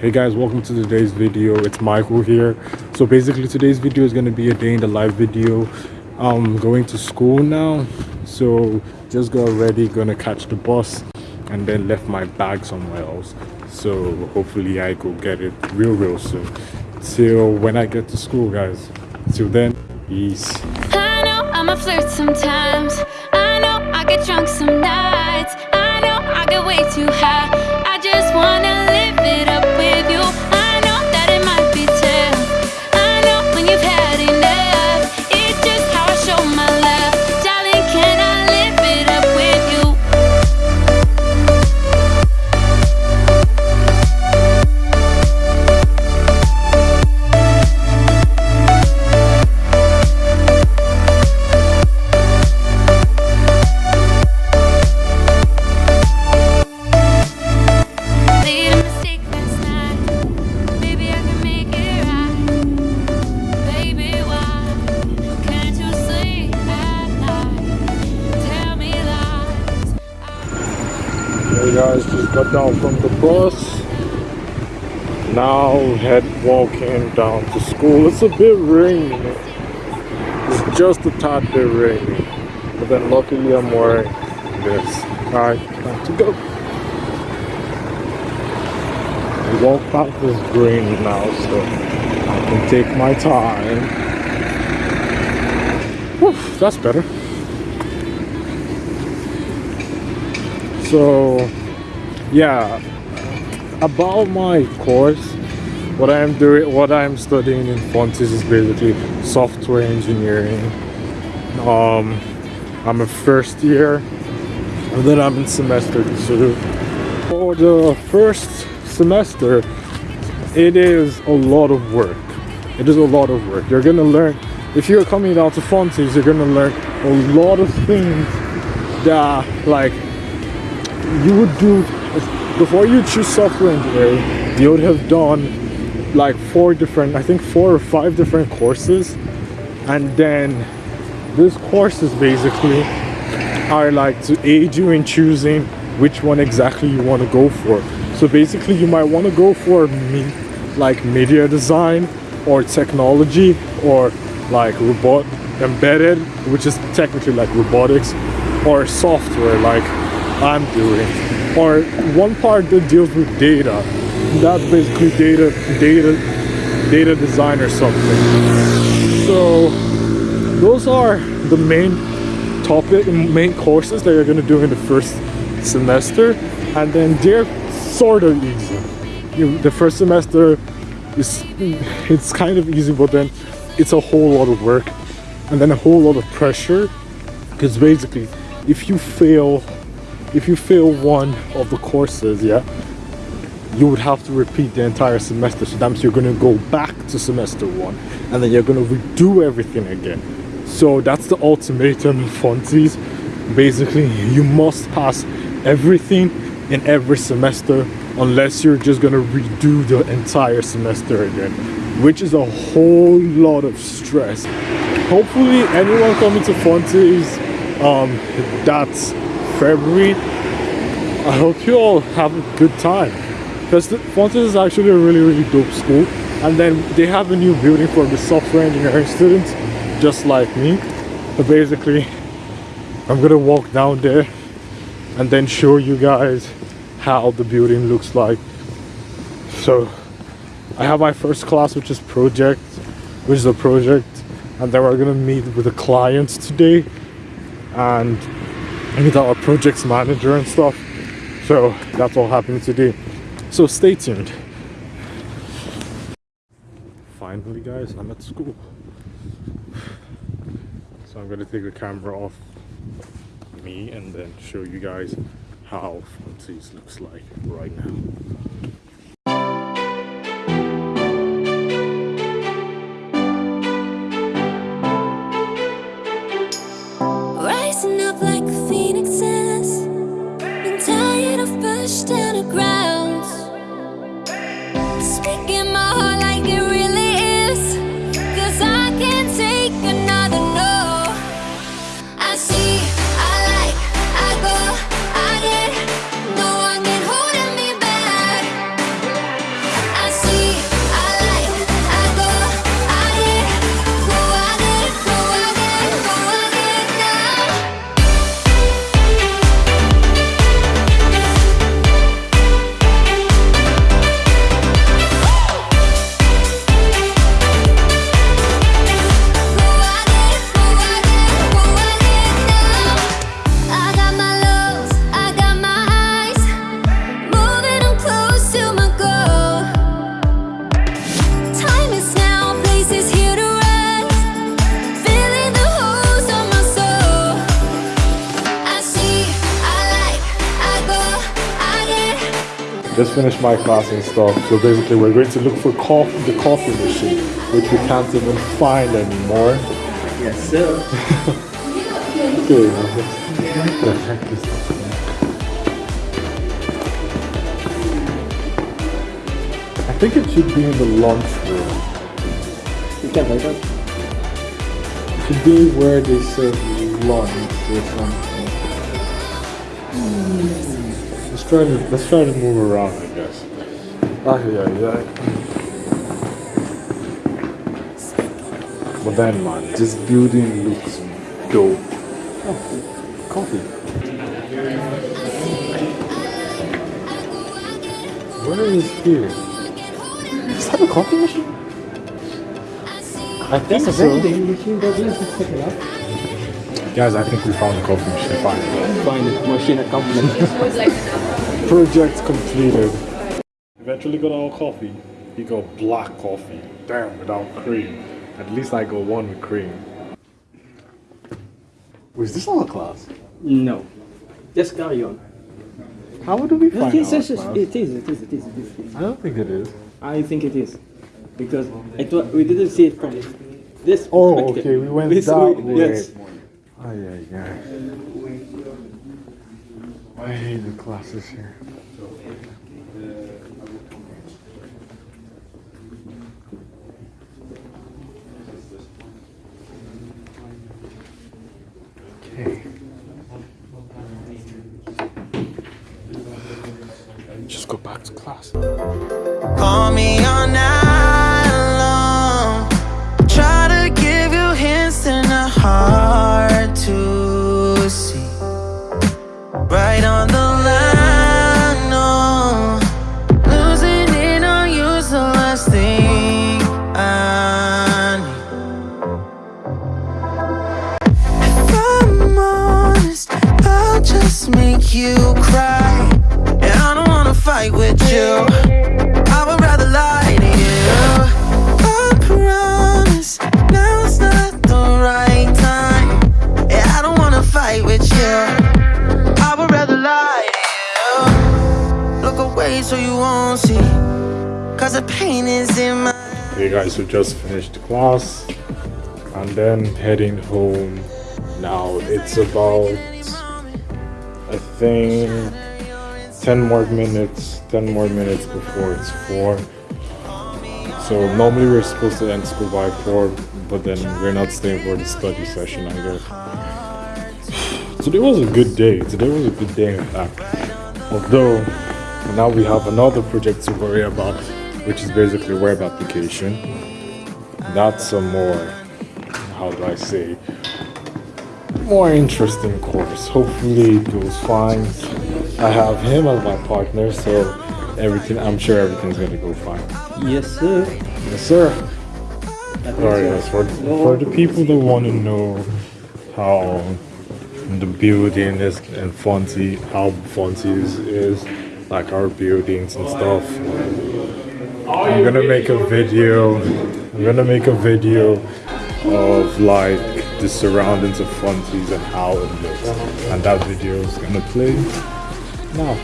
hey guys welcome to today's video. It's michael here. So basically today's video is going to be a day in the life video. I'm going to school now so just got ready gonna catch the bus and then left my bag somewhere else. So hopefully i go get it real real soon. Till when i get to school guys. Till then peace. I know I'm a flirt sometimes. I know I get drunk some nights. I know I get way too high. I just wanna now head walking down to school. It's a bit rainy. It's just a tad bit rainy. But then luckily i'm wearing this. All right time to go. The walk path is green now so i can take my time. Whew, that's better. So yeah about my course what i'm doing what i'm studying in Fontys is basically software engineering. Um i'm a first year and then i'm in semester two. For the first semester it is a lot of work. It is a lot of work. You're gonna learn if you're coming down to Fontys you're gonna learn a lot of things that like you would do before you choose software engineering you would have done like four different i think four or five different courses. And then these courses basically are like to aid you in choosing which one exactly you want to go for. So basically you might want to go for me like media design or technology or like robot embedded which is technically like robotics or software like i'm doing or one part that deals with data. That's basically data data data design or something. So those are the main topic main courses that you're going to do in the first semester. And then they're sort of easy. You, the first semester is it's kind of easy but then it's a whole lot of work and then a whole lot of pressure. Because basically if you fail if you fail one of the courses yeah you would have to repeat the entire semester. So that means you're going to go back to semester one and then you're going to redo everything again. So that's the ultimatum in Fontys basically you must pass everything in every semester unless you're just going to redo the entire semester again which is a whole lot of stress. Hopefully anyone coming to Fontys um that's February. I hope you all have a good time. Because Fontys is actually a really really dope school. And then they have a new building for the software engineering students just like me. But basically I'm gonna walk down there and then show you guys how the building looks like. So I have my first class which is project which is a project and then we're gonna meet with the clients today. And meet our projects manager and stuff. So that's all happening today. So stay tuned. Finally guys i'm at school. So i'm gonna take the camera off me and then show you guys how Fontys looks like right now just finished my class and stuff. So basically, we're going to look for coffee, the coffee machine, which we can't even find anymore. Yes, sir. Okay. the heck is this? I think it should be in the lunchroom. You can buy that. It should be where they serve lunch or something. Let's try to let's try to move around, I guess. Ah, yeah, yeah. But then, man, this building looks dope. Oh, coffee. Where is here? Is that a coffee machine? I think That's a so. vending machine, but let's just check it out. Guys, I think we found the coffee machine. Finally. Find the machine at company. Project completed. Eventually got our coffee. He got black coffee. Damn, without cream. At least I got one with cream. Was this our class? no. Just carry on. How do we find Yes, our yes, yes, class? it is, it is, it is, it is. it is. I don't think it is. I think it is. Because it wa- we didn't see it from this Oh, okay, we went This that way- way. Yes. Ay, ay, ay. I hate the classes here. Okay. Just go back to class. Call me all night with you. I would rather lie to you. I promise now's not the right time. Yeah, I don't wanna fight with you. I would rather lie to you. Look away so you won't see. Cause the pain is in my Hey guys, we just finished class and then heading home. Now it's about I think 10 more minutes, 10 more minutes before it's 4. So normally we're supposed to end school by 4, but then we're not staying for the study session either. Today was a good day. Today was a good day in fact. Although now we have another project to worry about, which is basically web application. That's a more, how do I say, more interesting course. Hopefully it goes fine. I have him as my partner, so everything, I'm sure everything's gonna go fine. Yes, sir. Yes, sir. Alright, yes, for, for the people that want to know how the building is and Fontys, how Fontys is, is, like our buildings and stuff. I'm gonna make a video. I'm gonna make a video of like the surroundings of Fontys and how it looks, and that video is gonna play now.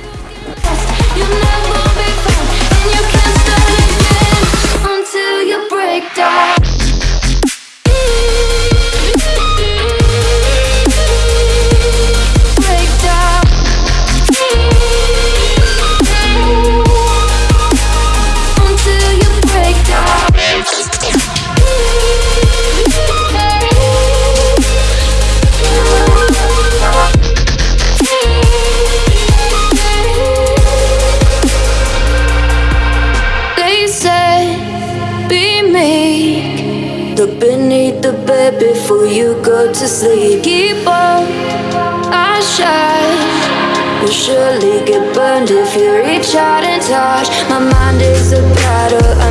You'll never be found, and you can't start again until you break down.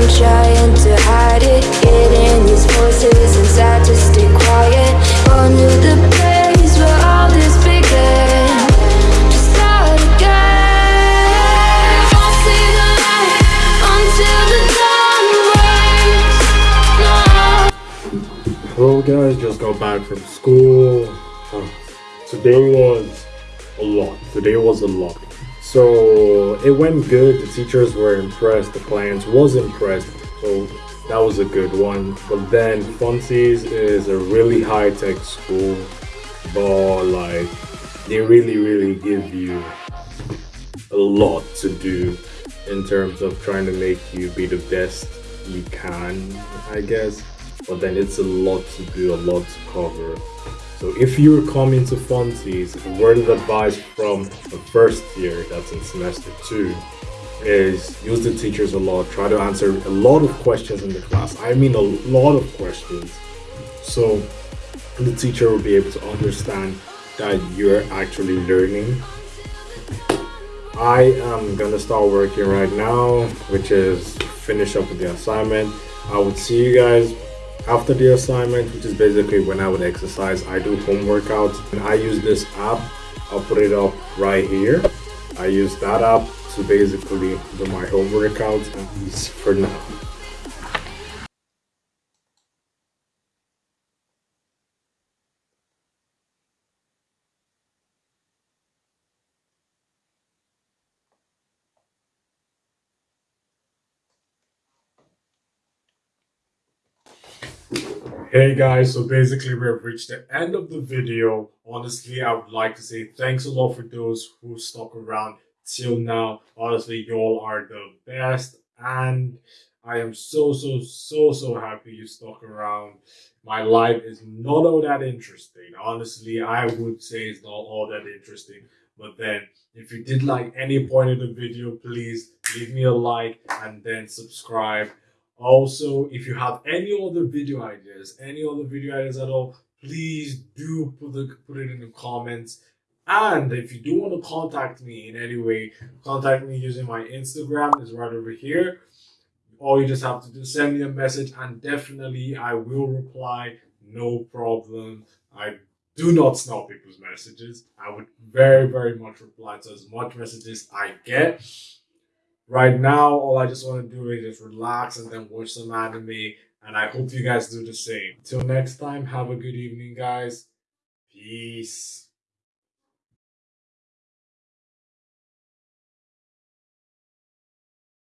I'm trying to hide it. Getting these voices inside to stay quiet. Going to the place where all this began. To. Hello guys, just got back from school. Today was a lot. Today was a lot. So it went good. The teachers were impressed. The clients was impressed. So that was a good one. But then Fontys is a really high tech school, but like they really, really give you a lot to do in terms of trying to make you be the best you can, I guess. But then it's a lot to do, a lot to cover. So if you're coming to Fontys, word of advice from the first year, that's in semester two, is use the teachers a lot. Try to answer a lot of questions in the class. I mean a lot of questions. So the teacher will be able to understand that you're actually learning. I am gonna start working right now, which is finish up with the assignment. I will see you guys after the assignment, which is basically when I would exercise. I do home workouts and I use this app. I'll put it up right here. I use that app to basically do my home workouts for now. Hey guys, so basically we've reached the end of the video. Honestly, I would like to say thanks a lot for those who stuck around till now. Honestly, y'all are the best and I am so, so, so, so happy you stuck around. My life is not all that interesting. Honestly, I would say it's not all that interesting. But then, if you did like any point of the video, please leave me a like and then subscribe. Also, if you have any other video ideas, any other video ideas at all, please do put the put it in the comments. And if you do want to contact me in any way, contact me using my Instagram is right over here. All you just have to do send me a message and definitely I will reply. No problem. I do not snap people's messages. I would very, very much reply to as much messages I get. Right now, all I just want to do is just relax and then watch some anime. And I hope you guys do the same. Till next time, have a good evening, guys. Peace.